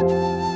Música